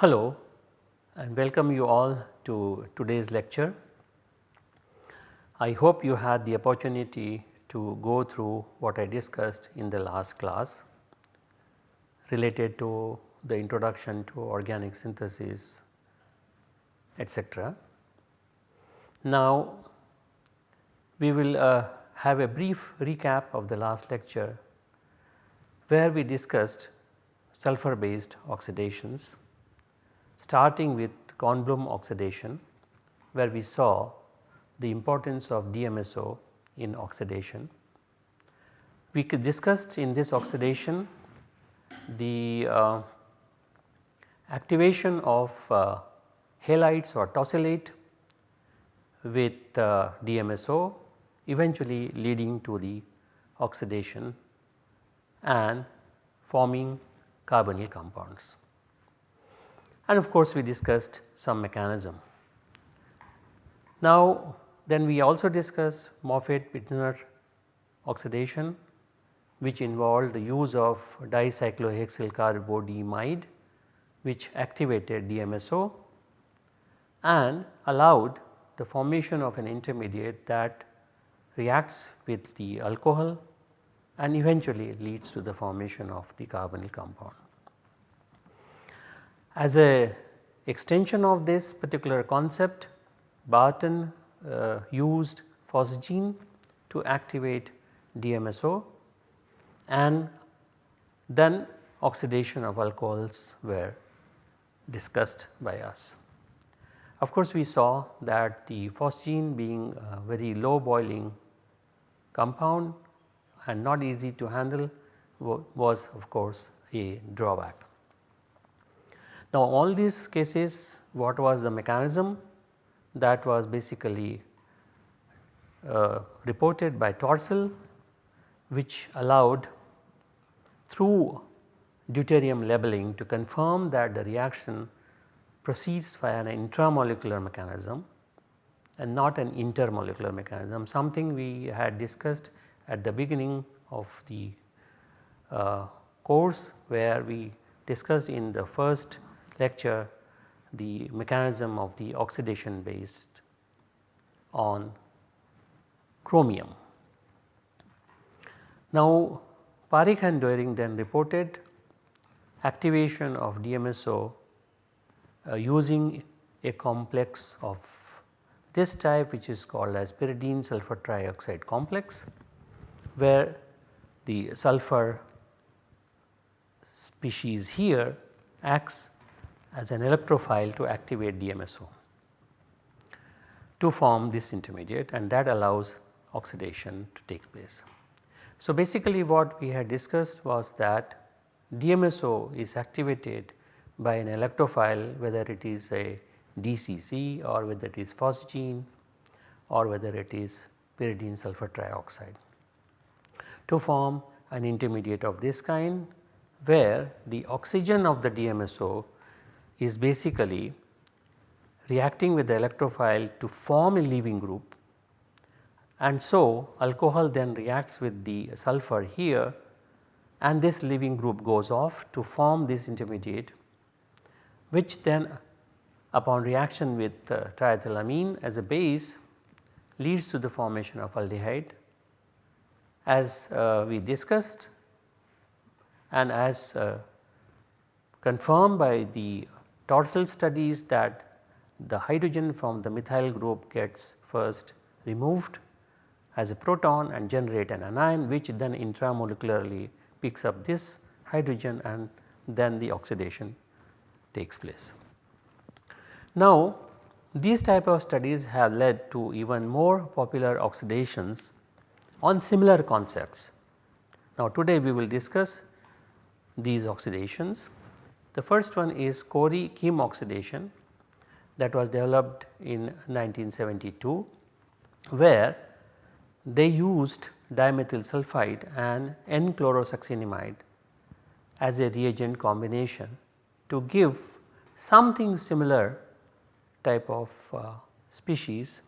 Hello and welcome you all to today's lecture. I hope you had the opportunity to go through what I discussed in the last class related to the introduction to organic synthesis etc. Now we will uh, have a brief recap of the last lecture where we discussed sulphur based oxidations starting with Kornblum oxidation where we saw the importance of DMSO in oxidation. We discussed in this oxidation the uh, activation of uh, halides or tosylate with uh, DMSO eventually leading to the oxidation and forming carbonyl compounds. And of course, we discussed some mechanism. Now then we also discussed Moffatt-Pfitzner oxidation which involved the use of dicyclohexyl carbodiimide which activated DMSO and allowed the formation of an intermediate that reacts with the alcohol and eventually leads to the formation of the carbonyl compound. As a extension of this particular concept Barton uh, used phosgene to activate DMSO and then oxidation of alcohols were discussed by us. Of course, we saw that the phosgene being a very low boiling compound and not easy to handle was of course a drawback. Now all these cases what was the mechanism that was basically uh, reported by Torssell which allowed through deuterium labeling to confirm that the reaction proceeds via an intramolecular mechanism and not an intermolecular mechanism something we had discussed at the beginning of the uh, course where we discussed in the first lecture the mechanism of the oxidation based on chromium. Now Parikh and Doering then reported activation of DMSO uh, using a complex of this type which is called as pyridine sulfur trioxide complex where the sulfur species here acts as an electrophile to activate DMSO to form this intermediate and that allows oxidation to take place. So basically what we had discussed was that DMSO is activated by an electrophile whether it is a DCC or whether it is phosgene or whether it is pyridine sulfur trioxide. To form an intermediate of this kind where the oxygen of the DMSO is basically reacting with the electrophile to form a leaving group and so alcohol then reacts with the sulfur here and this leaving group goes off to form this intermediate which then upon reaction with uh, triethylamine as a base leads to the formation of aldehyde as uh, we discussed and as uh, confirmed by the Torssell studies that the hydrogen from the methyl group gets first removed as a proton and generate an anion which then intramolecularly picks up this hydrogen and then the oxidation takes place. Now these type of studies have led to even more popular oxidations on similar concepts. Now today we will discuss these oxidations the first one is Corey Kim oxidation that was developed in 1972 where they used dimethyl sulfide and N-chlorosuccinimide as a reagent combination to give something similar type of uh, species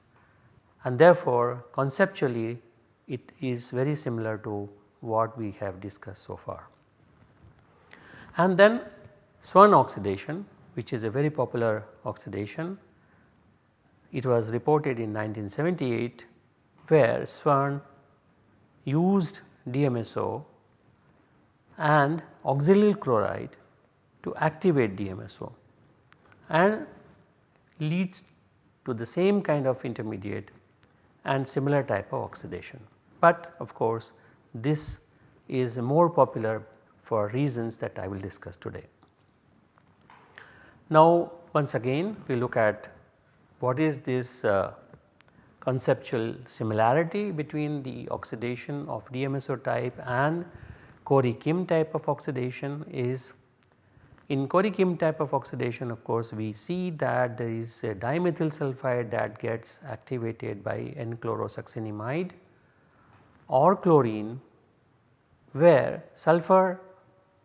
and therefore conceptually it is very similar to what we have discussed so far. And then Swern oxidation which is a very popular oxidation. It was reported in 1978 where Swern used DMSO and oxalyl chloride to activate DMSO and leads to the same kind of intermediate and similar type of oxidation. But of course this is more popular for reasons that I will discuss today. Now once again we look at what is this uh, conceptual similarity between the oxidation of DMSO type and Corey-Kim type of oxidation is in Corey-Kim type of oxidation of course we see that there is a dimethyl sulfide that gets activated by N-chlorosuccinimide or chlorine where sulfur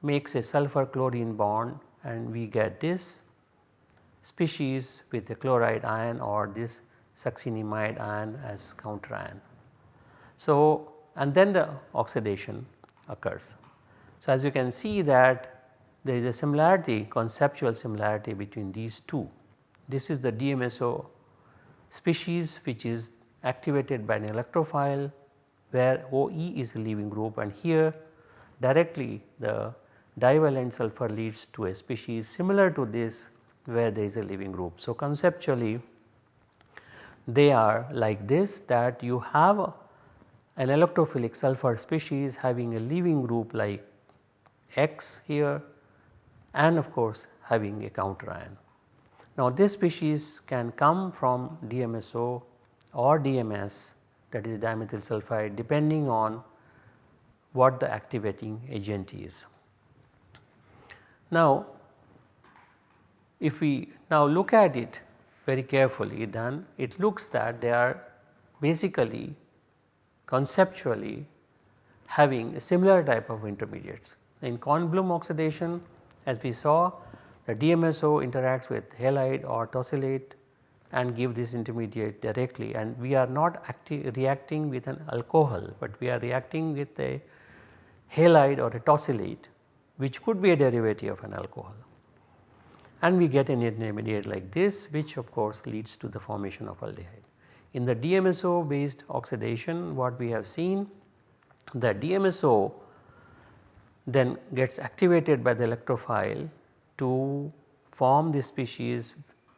makes a sulfur chlorine bond and we get this species with the chloride ion or this succinimide ion as counter ion. So, and then the oxidation occurs. So, as you can see that there is a similarity conceptual similarity between these two. This is the DMSO species which is activated by an electrophile where OE is a leaving group and here directly the divalent sulfur leads to a species similar to this where there is a leaving group. So, conceptually they are like this that you have an electrophilic sulfur species having a leaving group like X here and of course having a counter ion. Now this species can come from DMSO or DMS that is dimethyl sulfide depending on what the activating agent is. Now if we now look at it very carefully then it looks that they are basically conceptually having a similar type of intermediates. In Kornblum oxidation as we saw the DMSO interacts with halide or tosylate and give this intermediate directly. And we are not reacting with an alcohol, but we are reacting with a halide or a tosylate which could be a derivative of an alcohol and we get an intermediate like this which of course leads to the formation of aldehyde. In the DMSO based oxidation what we have seen the DMSO then gets activated by the electrophile to form the species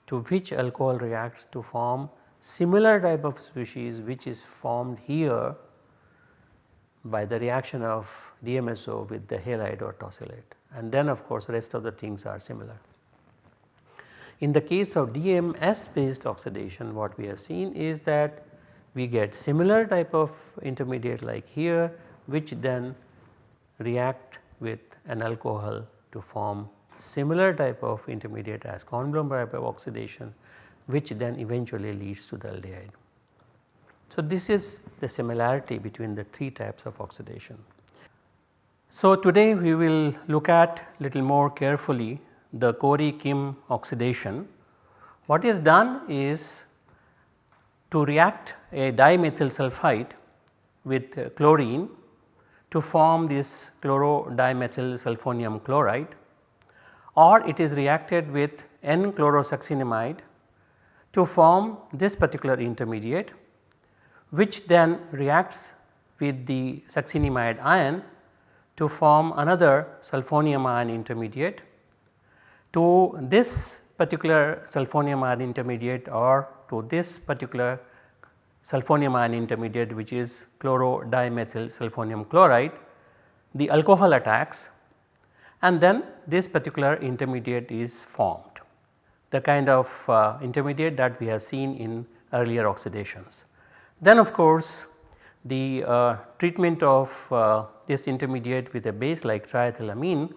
to which alcohol reacts to form similar type of species which is formed here by the reaction of DMSO with the halide or tosylate and then of course rest of the things are similar. In the case of DMS based oxidation what we have seen is that we get similar type of intermediate like here which then react with an alcohol to form similar type of intermediate as Kornblum type of oxidation which then eventually leads to the aldehyde. So, this is the similarity between the three types of oxidation. So, today we will look at little more carefully the Corey-Kim oxidation. What is done is to react a dimethyl sulfide with chlorine to form this chlorodimethyl sulfonium chloride or it is reacted with N-chlorosuccinimide to form this particular intermediate which then reacts with the succinimide ion to form another sulfonium ion intermediate. To this particular sulfonium ion intermediate or to this particular sulfonium ion intermediate which is chlorodimethyl sulfonium chloride, the alcohol attacks and then this particular intermediate is formed the kind of uh, intermediate that we have seen in earlier oxidations. Then of course the uh, treatment of uh, this intermediate with a base like triethylamine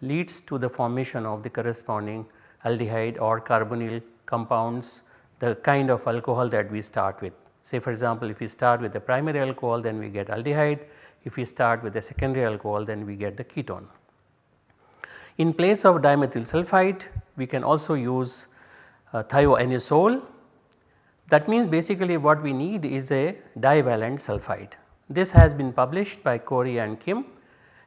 leads to the formation of the corresponding aldehyde or carbonyl compounds the kind of alcohol that we start with. Say for example, if we start with the primary alcohol then we get aldehyde, if we start with the secondary alcohol then we get the ketone. In place of dimethyl sulfide we can also use uh, thioanisole that means basically what we need is a divalent sulfide. This has been published by Corey and Kim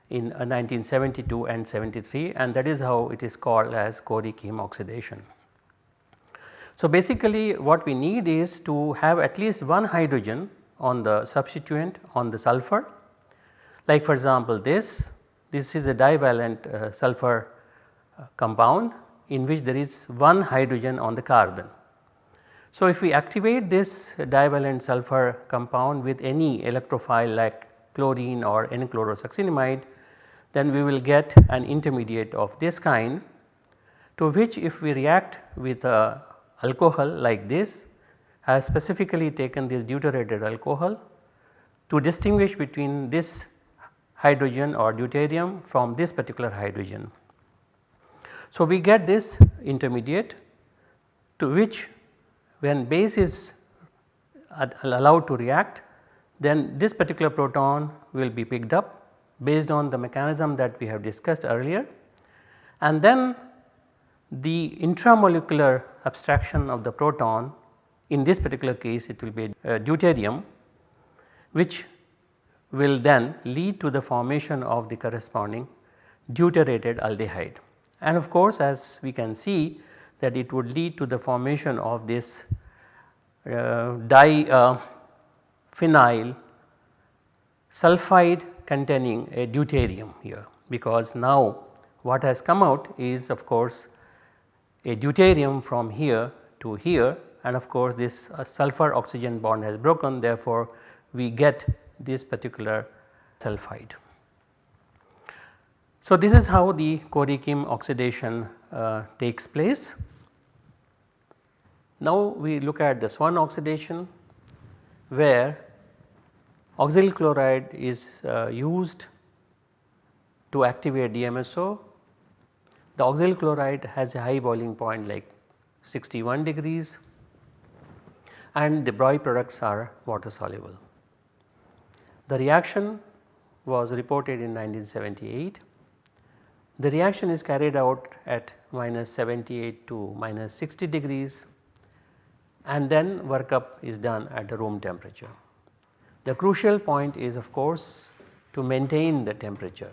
in 1972 uh, and 73 and that is how it is called as Corey-Kim oxidation. So basically what we need is to have at least one hydrogen on the substituent on the sulfur like for example this, this is a divalent uh, sulfur uh, compound in which there is one hydrogen on the carbon. So if we activate this divalent sulfur compound with any electrophile like chlorine or N-chlorosuccinimide then we will get an intermediate of this kind to which if we react with a alcohol like this has specifically taken this deuterated alcohol to distinguish between this hydrogen or deuterium from this particular hydrogen. So, we get this intermediate to which when base is allowed to react then this particular proton will be picked up based on the mechanism that we have discussed earlier and then the intramolecular abstraction of the proton in this particular case it will be deuterium which will then lead to the formation of the corresponding deuterated aldehyde. And of course as we can see that it would lead to the formation of this uh, diphenyl uh, sulfide containing a deuterium here because now what has come out is of course a deuterium from here to here and of course this uh, sulfur oxygen bond has broken therefore we get this particular sulfide. So this is how the Corey-Kim oxidation uh, takes place. Now we look at the Swern oxidation where Oxalyl chloride is uh, used to activate DMSO. The oxalyl chloride has a high boiling point like 61 degrees and the byproducts are water soluble. The reaction was reported in 1978. The reaction is carried out at minus 78 to minus 60 degrees and then workup is done at the room temperature. The crucial point is of course to maintain the temperature.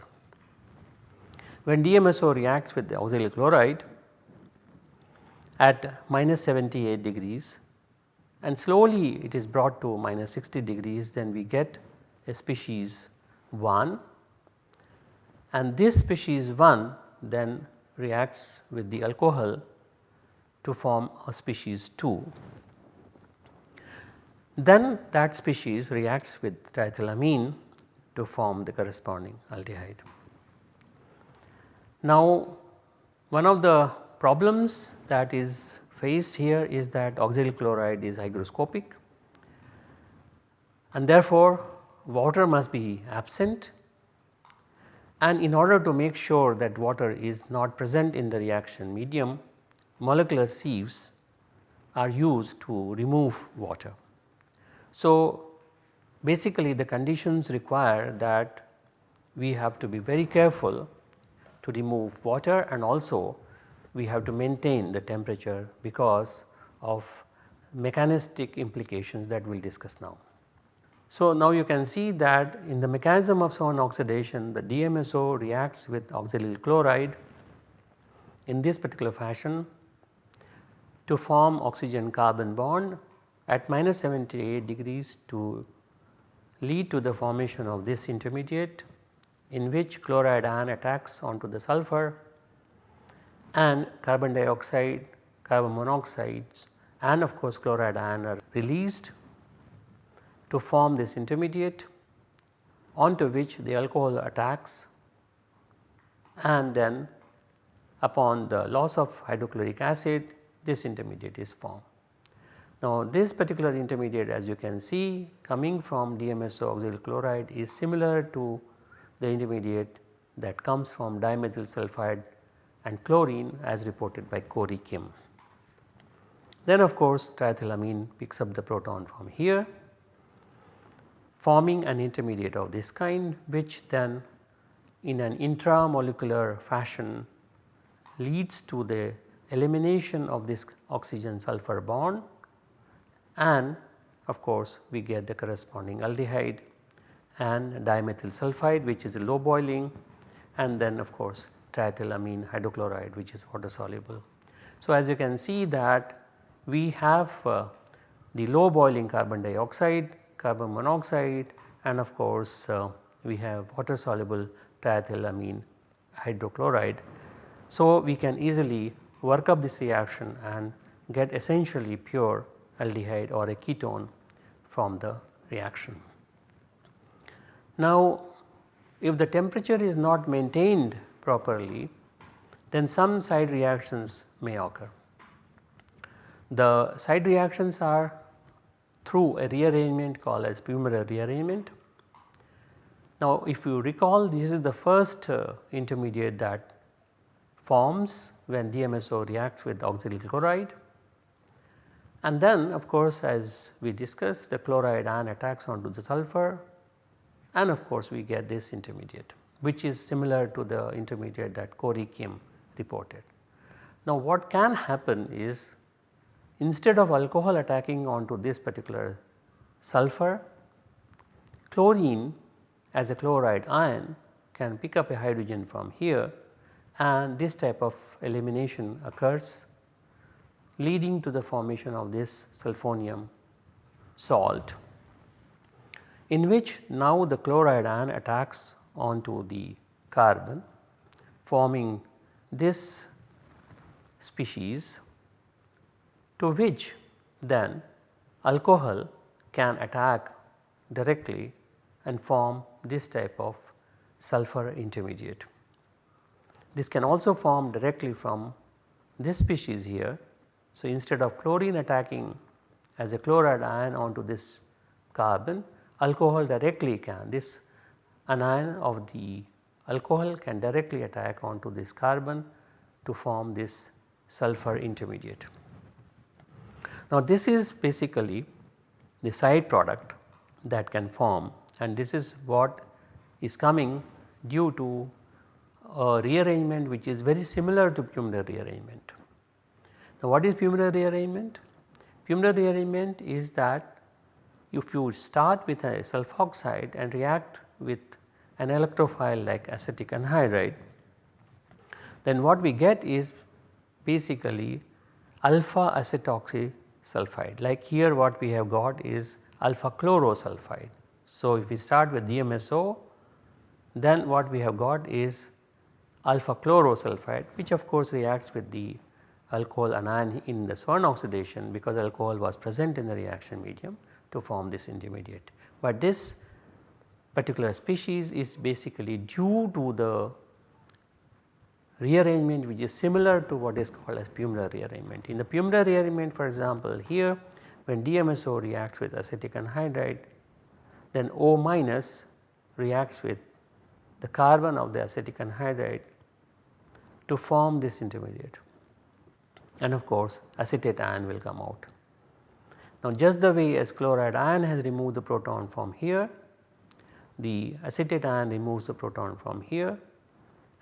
When DMSO reacts with the oxalyl chloride at minus 78 degrees and slowly it is brought to minus 60 degrees then we get a species 1 and this species 1 then reacts with the alcohol to form a species 2 then that species reacts with triethylamine to form the corresponding aldehyde. Now one of the problems that is faced here is that oxalyl chloride is hygroscopic and therefore water must be absent and in order to make sure that water is not present in the reaction medium molecular sieves are used to remove water. So, basically the conditions require that we have to be very careful to remove water and also we have to maintain the temperature because of mechanistic implications that we will discuss now. So, now you can see that in the mechanism of Swern oxidation the DMSO reacts with oxalyl chloride in this particular fashion to form oxygen carbon bond at minus 78 degrees to lead to the formation of this intermediate in which chloride ion attacks onto the sulfur and carbon dioxide, carbon monoxides and of course chloride ion are released to form this intermediate onto which the alcohol attacks and then upon the loss of hydrochloric acid this intermediate is formed. Now this particular intermediate as you can see coming from DMSO oxalyl chloride is similar to the intermediate that comes from dimethyl sulfide and chlorine as reported by Corey Kim. Then of course triethylamine picks up the proton from here forming an intermediate of this kind which then in an intramolecular fashion leads to the elimination of this oxygen sulfur bond and of course we get the corresponding aldehyde and dimethyl sulfide which is low boiling and then of course triethylamine hydrochloride which is water soluble. So, as you can see that we have uh, the low boiling carbon dioxide, carbon monoxide and of course uh, we have water soluble triethylamine hydrochloride. So, we can easily work up this reaction and get essentially pure aldehyde or a ketone from the reaction. Now if the temperature is not maintained properly then some side reactions may occur. The side reactions are through a rearrangement called as Pummerer rearrangement. Now if you recall this is the first uh, intermediate that forms when DMSO reacts with oxalyl chloride and then of course as we discussed the chloride ion attacks onto the sulfur and of course we get this intermediate which is similar to the intermediate that Corey Kim reported. Now what can happen is instead of alcohol attacking onto this particular sulfur, chlorine as a chloride ion can pick up a hydrogen from here and this type of elimination occurs leading to the formation of this sulfonium salt in which now the chloride ion attacks onto the carbon forming this species to which then alcohol can attack directly and form this type of sulfur intermediate. This can also form directly from this species here. So, instead of chlorine attacking as a chloride ion onto this carbon alcohol directly can this anion of the alcohol can directly attack onto this carbon to form this sulfur intermediate. Now this is basically the side product that can form and this is what is coming due to a rearrangement which is very similar to Pummerer rearrangement. Now what is Pummerer rearrangement? Pummerer rearrangement is that if you start with a sulfoxide and react with an electrophile like acetic anhydride then what we get is basically alpha acetoxy sulfide like here what we have got is alpha chlorosulfide. So if we start with DMSO then what we have got is alpha chlorosulfide which of course reacts with the alcohol anion in the Swern oxidation because alcohol was present in the reaction medium to form this intermediate. But this particular species is basically due to the rearrangement which is similar to what is called as Pummerer rearrangement. In the Pummerer rearrangement for example here when DMSO reacts with acetic anhydride then O minus reacts with the carbon of the acetic anhydride to form this intermediate and of course acetate ion will come out. Now just the way as chloride ion has removed the proton from here, the acetate ion removes the proton from here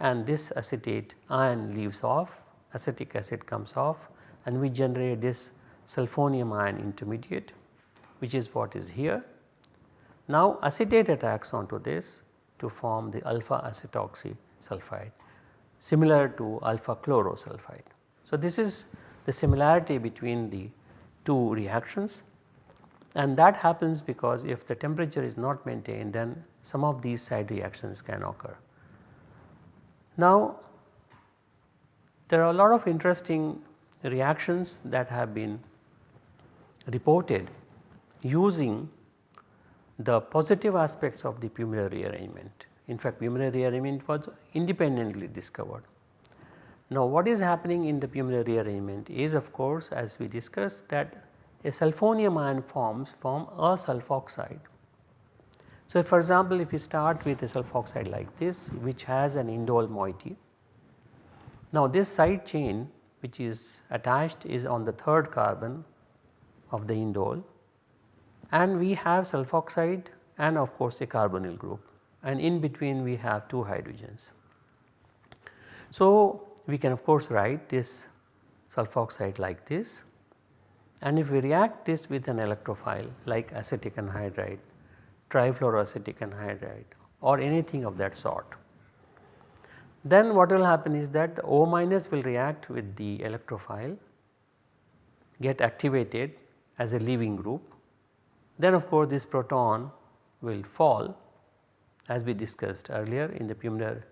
and this acetate ion leaves off, acetic acid comes off and we generate this sulfonium ion intermediate which is what is here. Now acetate attacks onto this to form the alpha acetoxy sulfide similar to alpha chlorosulfide. So this is the similarity between the two reactions and that happens because if the temperature is not maintained then some of these side reactions can occur. Now there are a lot of interesting reactions that have been reported using the positive aspects of the Pummerer rearrangement. In fact, Pummerer rearrangement was independently discovered. Now what is happening in the Pummerer rearrangement is of course as we discussed that a sulfonium ion forms from a sulfoxide. So for example if you start with a sulfoxide like this which has an indole moiety. Now this side chain which is attached is on the third carbon of the indole and we have sulfoxide and of course a carbonyl group and in between we have two hydrogens. So we can of course write this sulfoxide like this and if we react this with an electrophile like acetic anhydride, trifluoroacetic anhydride or anything of that sort. Then what will happen is that O minus will react with the electrophile get activated as a leaving group. Then of course this proton will fall as we discussed earlier in the Pummerer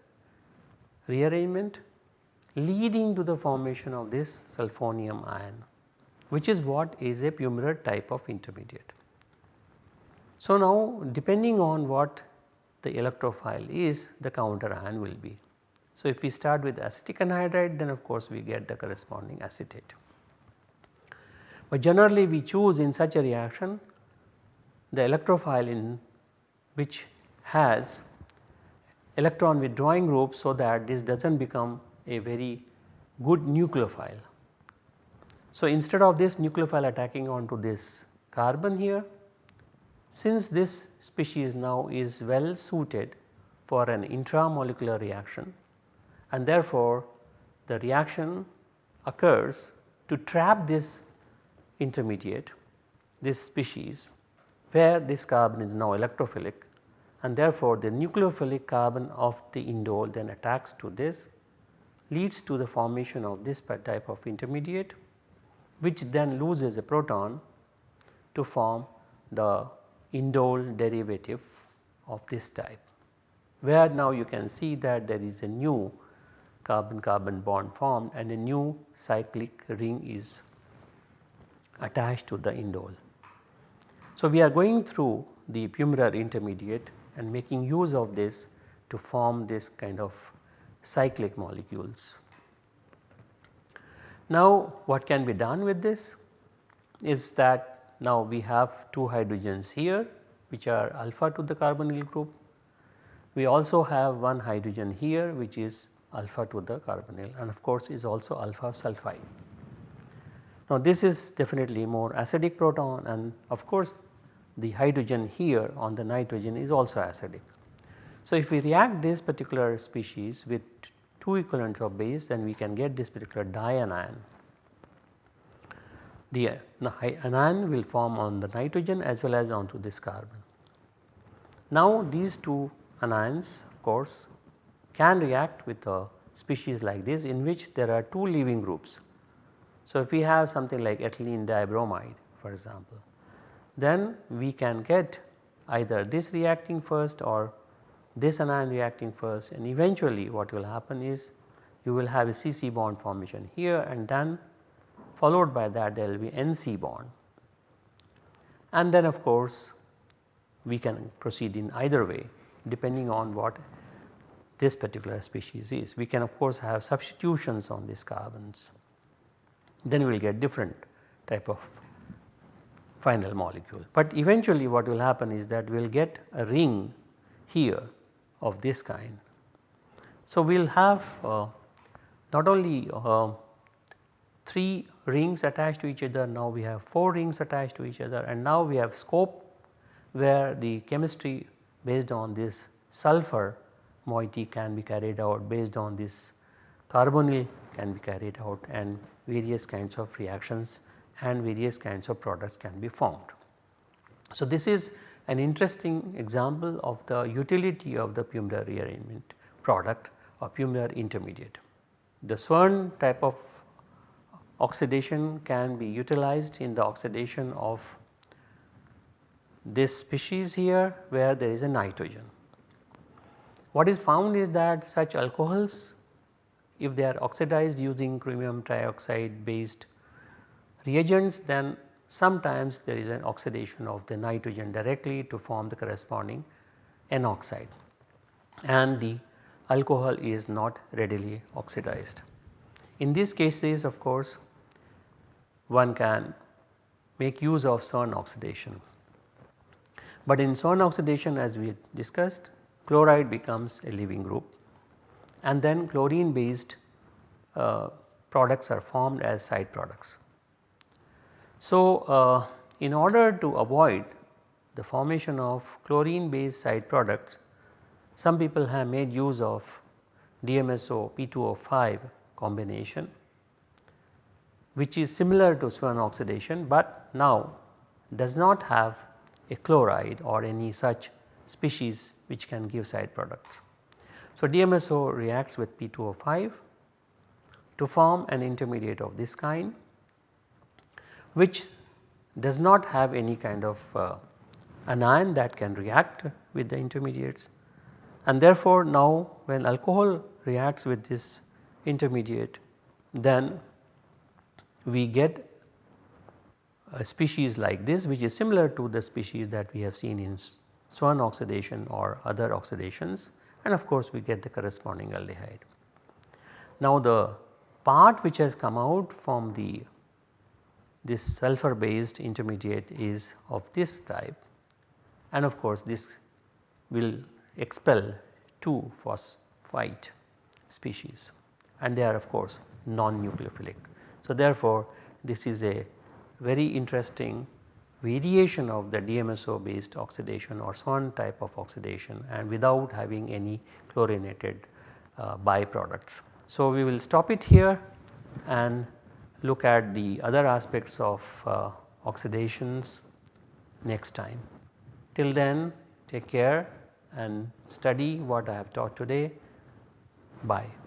rearrangement leading to the formation of this sulfonium ion which is what is a Pummerer type of intermediate. So now depending on what the electrophile is the counter ion will be. So if we start with acetic anhydride then of course we get the corresponding acetate. But generally we choose in such a reaction the electrophile in which has electron withdrawing group so that this does not become a very good nucleophile. So instead of this nucleophile attacking onto this carbon here, since this species now is well suited for an intramolecular reaction and therefore the reaction occurs to trap this intermediate this species where this carbon is now electrophilic and therefore the nucleophilic carbon of the indole then attacks to this leads to the formation of this type of intermediate which then loses a proton to form the indole derivative of this type where now you can see that there is a new carbon carbon bond formed and a new cyclic ring is attached to the indole. So, we are going through the Pummerer intermediate and making use of this to form this kind of cyclic molecules. Now what can be done with this is that now we have 2 hydrogens here which are alpha to the carbonyl group. We also have one hydrogen here which is alpha to the carbonyl and of course is also alpha sulfide. Now this is definitely more acidic proton and of course the hydrogen here on the nitrogen is also acidic. So if we react this particular species with 2 equivalents of base then we can get this particular dianion. The uh, anion will form on the nitrogen as well as onto this carbon. Now these two anions of course can react with a species like this in which there are 2 leaving groups so, if we have something like ethylene dibromide for example, then we can get either this reacting first or this anion reacting first and eventually what will happen is you will have a CC bond formation here and then followed by that there will be NC bond. And then of course we can proceed in either way depending on what this particular species is. We can of course have substitutions on these carbons then we will get different type of final molecule. But eventually what will happen is that we will get a ring here of this kind. So, we will have uh, not only uh, 3 rings attached to each other, now we have 4 rings attached to each other and now we have scope where the chemistry based on this sulfur moiety can be carried out based on this carbonyl can be carried out and various kinds of reactions and various kinds of products can be formed. So, this is an interesting example of the utility of the Pummerer rearrangement product or Pummerer intermediate. The Swern type of oxidation can be utilized in the oxidation of this species here where there is a nitrogen. What is found is that such alcohols if they are oxidized using chromium trioxide based reagents then sometimes there is an oxidation of the nitrogen directly to form the corresponding N oxide and the alcohol is not readily oxidized. In these cases of course one can make use of Swern oxidation. But in Swern oxidation as we discussed chloride becomes a leaving group and then chlorine based uh, products are formed as side products. So, uh, in order to avoid the formation of chlorine based side products, some people have made use of DMSO P2O5 combination which is similar to Swern oxidation, but now does not have a chloride or any such species which can give side products. So, DMSO reacts with P2O5 to form an intermediate of this kind which does not have any kind of uh, anion that can react with the intermediates and therefore now when alcohol reacts with this intermediate then we get a species like this which is similar to the species that we have seen in Swern oxidation or other oxidations and of course we get the corresponding aldehyde. Now the part which has come out from the this sulfur based intermediate is of this type and of course this will expel 2 phosphite species and they are of course non-nucleophilic. So therefore this is a very interesting variation of the DMSO based oxidation or Swern type of oxidation and without having any chlorinated uh, byproducts. So we will stop it here and look at the other aspects of uh, oxidations next time. Till then take care and study what I have taught today. Bye.